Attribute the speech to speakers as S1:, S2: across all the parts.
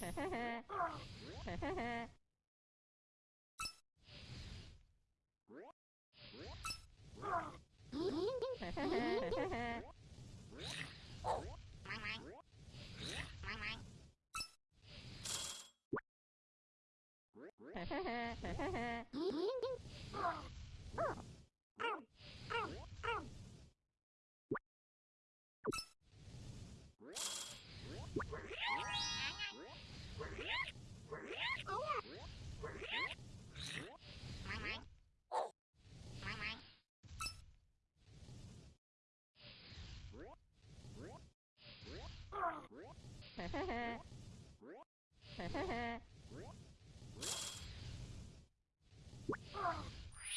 S1: Ha ha ha. Ha ha ha.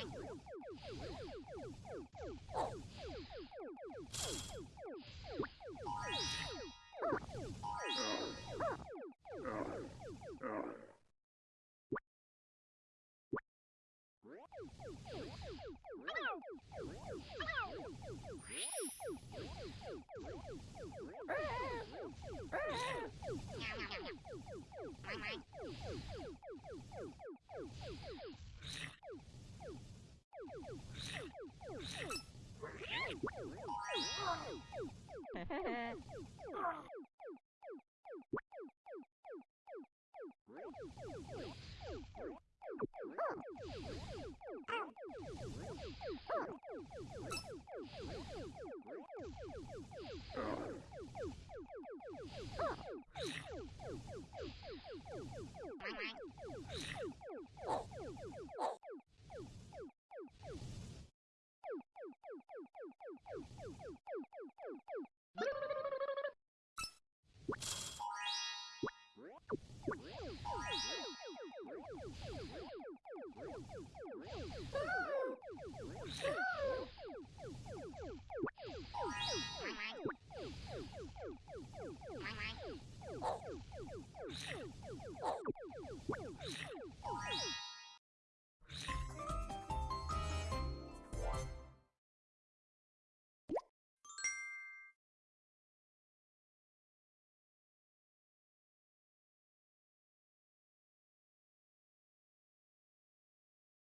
S1: Bye-bye. Heh heh heh.